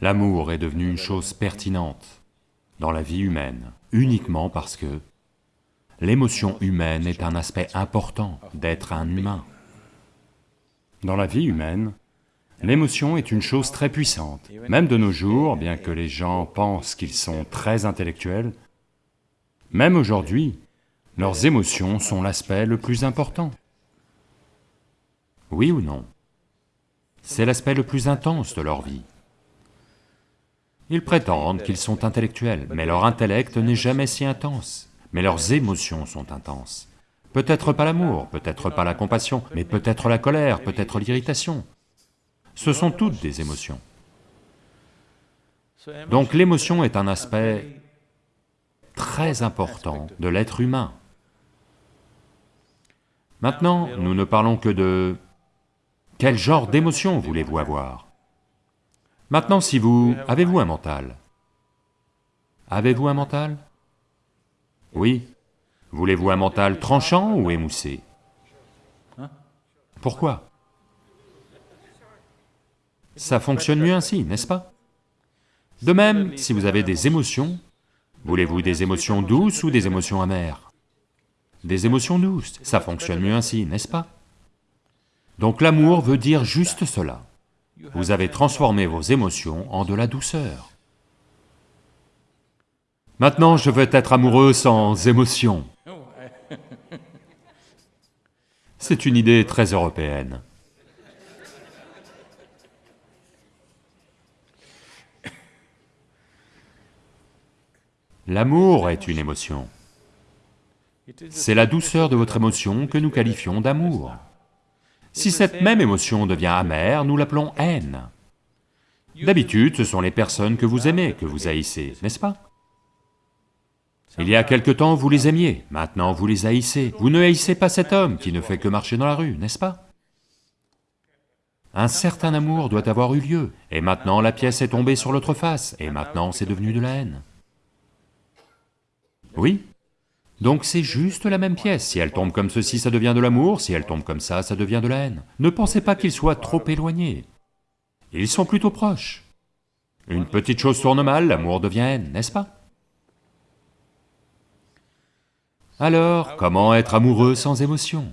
L'amour est devenu une chose pertinente dans la vie humaine, uniquement parce que l'émotion humaine est un aspect important d'être un humain. Dans la vie humaine, l'émotion est une chose très puissante. Même de nos jours, bien que les gens pensent qu'ils sont très intellectuels, même aujourd'hui, leurs émotions sont l'aspect le plus important. Oui ou non? C'est l'aspect le plus intense de leur vie. Ils prétendent qu'ils sont intellectuels, mais leur intellect n'est jamais si intense, mais leurs émotions sont intenses. Peut-être pas l'amour, peut-être pas la compassion, mais peut-être la colère, peut-être l'irritation. Ce sont toutes des émotions. Donc l'émotion est un aspect très important de l'être humain. Maintenant, nous ne parlons que de... Quel genre d'émotion voulez-vous avoir? Maintenant, si vous... Avez-vous un mental? Avez-vous un mental? Oui. Voulez-vous un mental tranchant ou émoussé? Pourquoi? Ça fonctionne mieux ainsi, n'est-ce pas? De même, si vous avez des émotions, voulez-vous des émotions douces ou des émotions amères? Des émotions douces, ça fonctionne mieux ainsi, n'est-ce pas? Donc l'amour veut dire juste cela. Vous avez transformé vos émotions en de la douceur. Maintenant, je veux être amoureux sans émotion. C'est une idée très européenne. L'amour est une émotion. C'est la douceur de votre émotion que nous qualifions d'amour. Si cette même émotion devient amère, nous l'appelons haine. D'habitude, ce sont les personnes que vous aimez que vous haïssez, n'est-ce pas? Il y a quelque temps, vous les aimiez, maintenant vous les haïssez. Vous ne haïssez pas cet homme qui ne fait que marcher dans la rue, n'est-ce pas? Un certain amour doit avoir eu lieu, et maintenant la pièce est tombée sur l'autre face, et maintenant c'est devenu de la haine. Oui? Donc c'est juste la même pièce, si elle tombe comme ceci, ça devient de l'amour, si elle tombe comme ça, ça devient de la haine. Ne pensez pas qu'ils soient trop éloignés, ils sont plutôt proches. Une petite chose tourne mal, l'amour devient haine, n'est-ce pas? Alors, comment être amoureux sans émotion?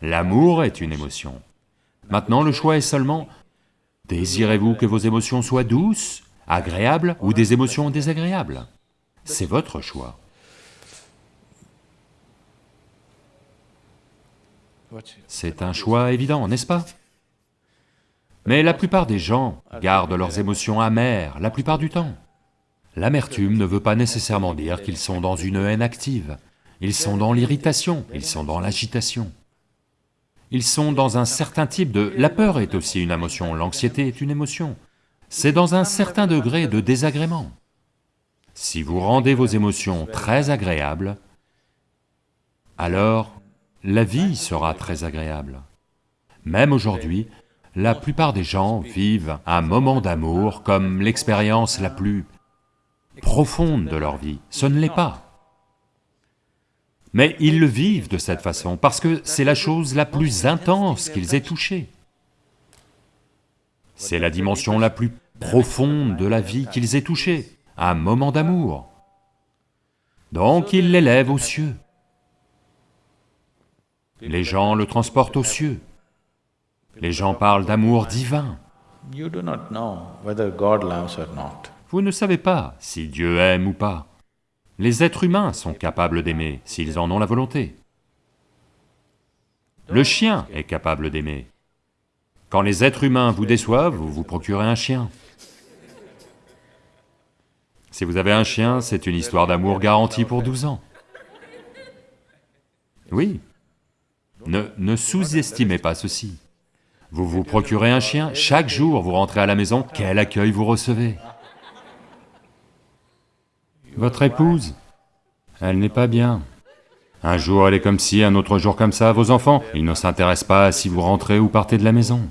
L'amour est une émotion. Maintenant le choix est seulement, désirez-vous que vos émotions soient douces, agréables ou des émotions désagréables? C'est votre choix. C'est un choix évident, n'est-ce pas? Mais la plupart des gens gardent leurs émotions amères la plupart du temps. L'amertume ne veut pas nécessairement dire qu'ils sont dans une haine active, ils sont dans l'irritation, ils sont dans l'agitation. Ils sont dans un certain type de... La peur est aussi une émotion, l'anxiété est une émotion. C'est dans un certain degré de désagrément. Si vous rendez vos émotions très agréables, alors la vie sera très agréable. Même aujourd'hui, la plupart des gens vivent un moment d'amour comme l'expérience la plus profonde de leur vie. Ce ne l'est pas. Mais ils le vivent de cette façon parce que c'est la chose la plus intense qu'ils aient touchée. C'est la dimension la plus profonde de la vie qu'ils aient touchée, un moment d'amour. Donc ils l'élèvent aux cieux. Les gens le transportent aux cieux. Les gens parlent d'amour divin. Vous ne savez pas si Dieu aime ou pas. Les êtres humains sont capables d'aimer s'ils en ont la volonté. Le chien est capable d'aimer. Quand les êtres humains vous déçoivent, vous vous procurez un chien. Si vous avez un chien, c'est une histoire d'amour garantie pour 12 ans. Oui, ne, sous-estimez pas ceci. Vous vous procurez un chien, chaque jour vous rentrez à la maison, quel accueil vous recevez Votre épouse, elle n'est pas bien. Un jour elle est comme ci, un autre jour comme ça, vos enfants, ils ne s'intéressent pas à si vous rentrez ou partez de la maison.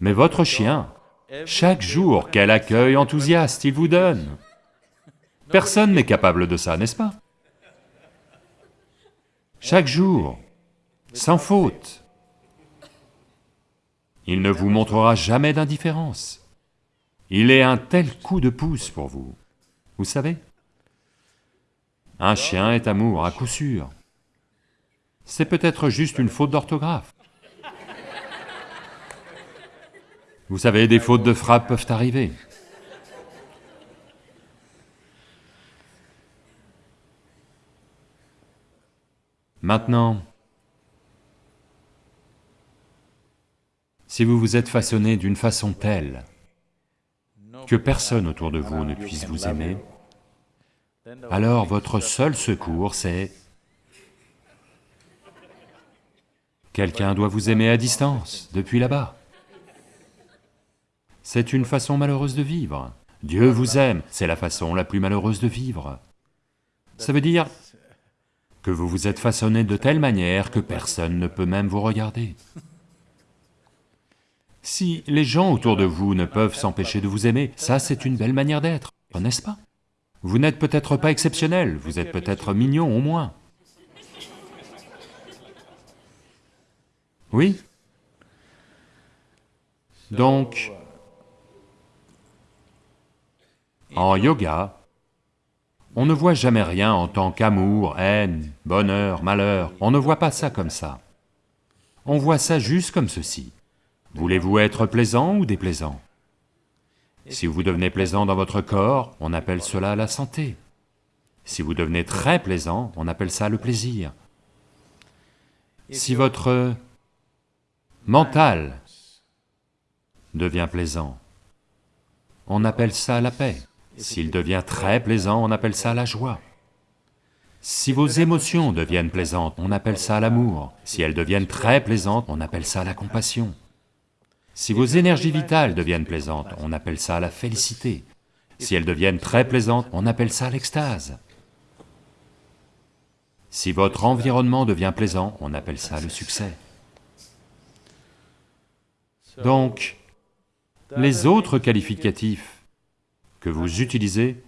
Mais votre chien, chaque jour, quel accueil enthousiaste il vous donne Personne n'est capable de ça, n'est-ce pas? Chaque jour, sans faute. Il ne vous montrera jamais d'indifférence. il est un tel coup de pouce pour vous. Vous savez Un chien est amour, à coup sûr. C'est peut-être juste une faute d'orthographe. Vous savez, des fautes de frappe peuvent arriver. Maintenant, si vous vous êtes façonné d'une façon telle que personne autour de vous ne puisse vous aimer, alors votre seul secours c'est... Quelqu'un doit vous aimer à distance, depuis là-bas. C'est une façon malheureuse de vivre. Dieu vous aime, c'est la façon la plus malheureuse de vivre. Ça veut dire que vous vous êtes façonné de telle manière que personne ne peut même vous regarder. Si les gens autour de vous ne peuvent s'empêcher de vous aimer, ça c'est une belle manière d'être, n'est-ce pas? Vous n'êtes peut-être pas exceptionnel, vous êtes peut-être mignon au moins. Oui? Donc, en yoga, on ne voit jamais rien en tant qu'amour, haine, bonheur, malheur, on ne voit pas ça comme ça. On voit ça juste comme ceci. Voulez-vous être plaisant ou déplaisant? Si vous devenez plaisant dans votre corps, on appelle cela la santé. Si vous devenez très plaisant, on appelle ça le plaisir. Si votre mental devient plaisant, on appelle ça la paix. S'il devient très plaisant, on appelle ça la joie. Si vos émotions deviennent plaisantes, on appelle ça l'amour. Si elles deviennent très plaisantes, on appelle ça la compassion. Si vos énergies vitales deviennent plaisantes, on appelle ça la félicité. Si elles deviennent très plaisantes, on appelle ça l'extase. Si votre environnement devient plaisant, on appelle ça le succès. Donc, les autres qualificatifs que vous utilisez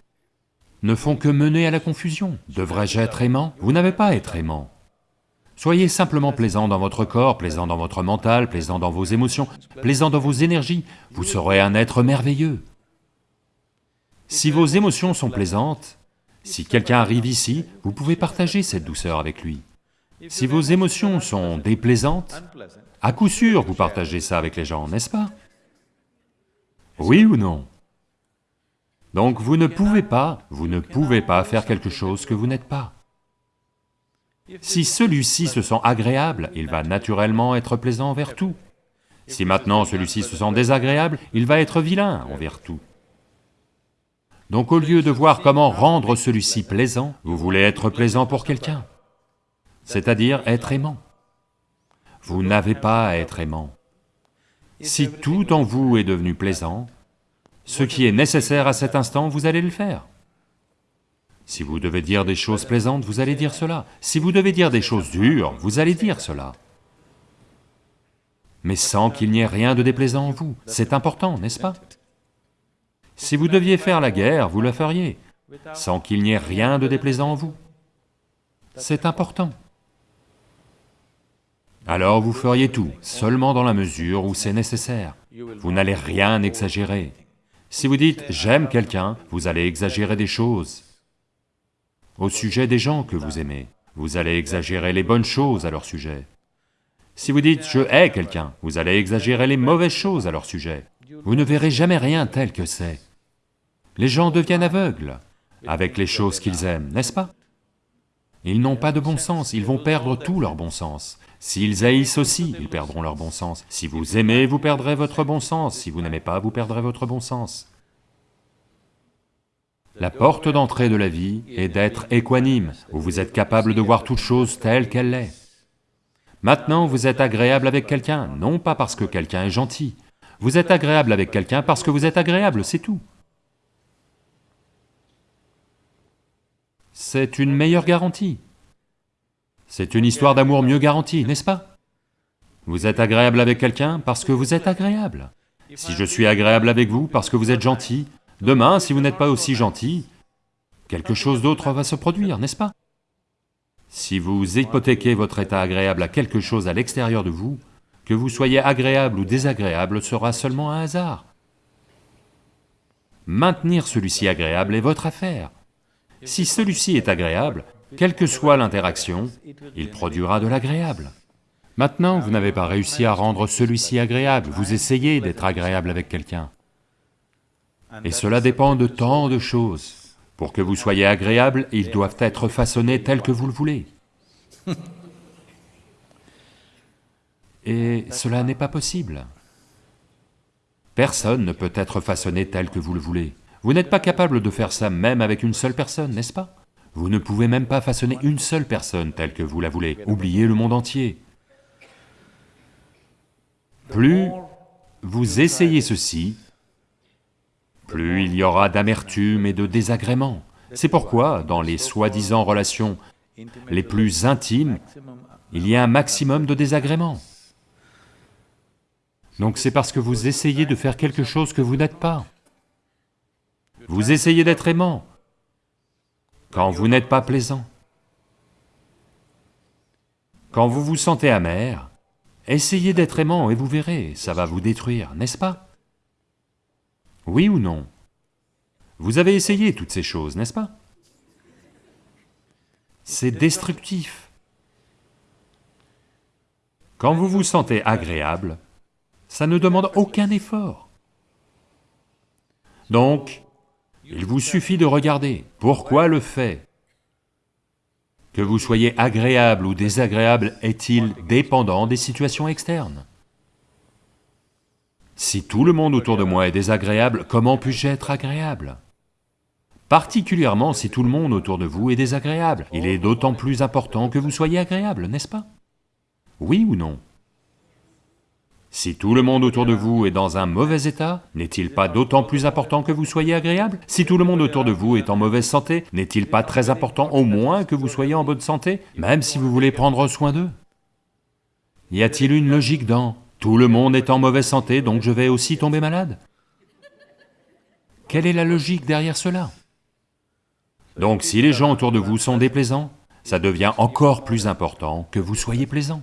ne font que mener à la confusion. Devrais-je être aimant? Vous n'avez pas à être aimant. Soyez simplement plaisant dans votre corps, plaisant dans votre mental, plaisant dans vos émotions, plaisant dans vos énergies, vous serez un être merveilleux. Si vos émotions sont plaisantes, si quelqu'un arrive ici, vous pouvez partager cette douceur avec lui. Si vos émotions sont déplaisantes, à coup sûr vous partagez ça avec les gens, n'est-ce pas? Oui ou non? Donc vous ne pouvez pas, vous ne pouvez pas faire quelque chose que vous n'êtes pas. Si celui-ci se sent agréable, il va naturellement être plaisant envers tout. Si maintenant celui-ci se sent désagréable, il va être vilain envers tout. Donc au lieu de voir comment rendre celui-ci plaisant, vous voulez être plaisant pour quelqu'un, c'est-à-dire être aimant. Vous n'avez pas à être aimant. Si tout en vous est devenu plaisant, ce qui est nécessaire à cet instant, vous allez le faire. Si vous devez dire des choses plaisantes, vous allez dire cela. Si vous devez dire des choses dures, vous allez dire cela. Mais sans qu'il n'y ait rien de déplaisant en vous, c'est important, n'est-ce pas? Si vous deviez faire la guerre, vous le feriez, sans qu'il n'y ait rien de déplaisant en vous. C'est important. Alors vous feriez tout, seulement dans la mesure où c'est nécessaire. Vous n'allez rien exagérer. Si vous dites « j'aime quelqu'un », vous allez exagérer des choses au sujet des gens que vous aimez. Vous allez exagérer les bonnes choses à leur sujet. Si vous dites « je hais quelqu'un », vous allez exagérer les mauvaises choses à leur sujet. Vous ne verrez jamais rien tel que c'est. Les gens deviennent aveugles avec les choses qu'ils aiment, n'est-ce pas? Ils n'ont pas de bon sens, ils vont perdre tout leur bon sens. S'ils haïssent aussi, ils perdront leur bon sens. Si vous aimez, vous perdrez votre bon sens. Si vous n'aimez pas, vous perdrez votre bon sens. La porte d'entrée de la vie est d'être équanime, où vous êtes capable de voir toute chose telle qu'elle est. Maintenant, vous êtes agréable avec quelqu'un, non pas parce que quelqu'un est gentil. Vous êtes agréable avec quelqu'un parce que vous êtes agréable, c'est tout. C'est une meilleure garantie. C'est une histoire d'amour mieux garantie, n'est-ce pas? Vous êtes agréable avec quelqu'un parce que vous êtes agréable. Si je suis agréable avec vous parce que vous êtes gentil, demain, si vous n'êtes pas aussi gentil, quelque chose d'autre va se produire, n'est-ce pas? Si vous hypothéquez votre état agréable à quelque chose à l'extérieur de vous, que vous soyez agréable ou désagréable sera seulement un hasard. Maintenir celui-ci agréable est votre affaire. Si celui-ci est agréable, quelle que soit l'interaction, il produira de l'agréable. Maintenant, vous n'avez pas réussi à rendre celui-ci agréable, vous essayez d'être agréable avec quelqu'un. Et cela dépend de tant de choses. Pour que vous soyez agréable, ils doivent être façonnés tels que vous le voulez. Et cela n'est pas possible. Personne ne peut être façonné tel que vous le voulez. Vous n'êtes pas capable de faire ça même avec une seule personne, n'est-ce pas? Vous ne pouvez même pas façonner une seule personne telle que vous la voulez, oubliez le monde entier. Plus vous essayez ceci, plus il y aura d'amertume et de désagrément. C'est pourquoi, dans les soi-disant relations les plus intimes, il y a un maximum de désagréments. Donc c'est parce que vous essayez de faire quelque chose que vous n'êtes pas. Vous essayez d'être aimant, quand vous n'êtes pas plaisant. Quand vous vous sentez amer, essayez d'être aimant et vous verrez, ça va vous détruire, n'est-ce pas? Oui ou non? Vous avez essayé toutes ces choses, n'est-ce pas? C'est destructif. Quand vous vous sentez agréable, ça ne demande aucun effort. Donc, il vous suffit de regarder pourquoi le fait que vous soyez agréable ou désagréable est-il dépendant des situations externes? Si tout le monde autour de moi est désagréable, comment puis-je être agréable? Particulièrement si tout le monde autour de vous est désagréable, il est d'autant plus important que vous soyez agréable, n'est-ce pas? Oui ou non? Si tout le monde autour de vous est dans un mauvais état, n'est-il pas d'autant plus important que vous soyez agréable? Si tout le monde autour de vous est en mauvaise santé, n'est-il pas très important au moins que vous soyez en bonne santé, même si vous voulez prendre soin d'eux? Y a-t-il une logique dans tout le monde est en mauvaise santé, donc je vais aussi tomber malade Quelle est la logique derrière cela? Donc si les gens autour de vous sont déplaisants, ça devient encore plus important que vous soyez plaisant.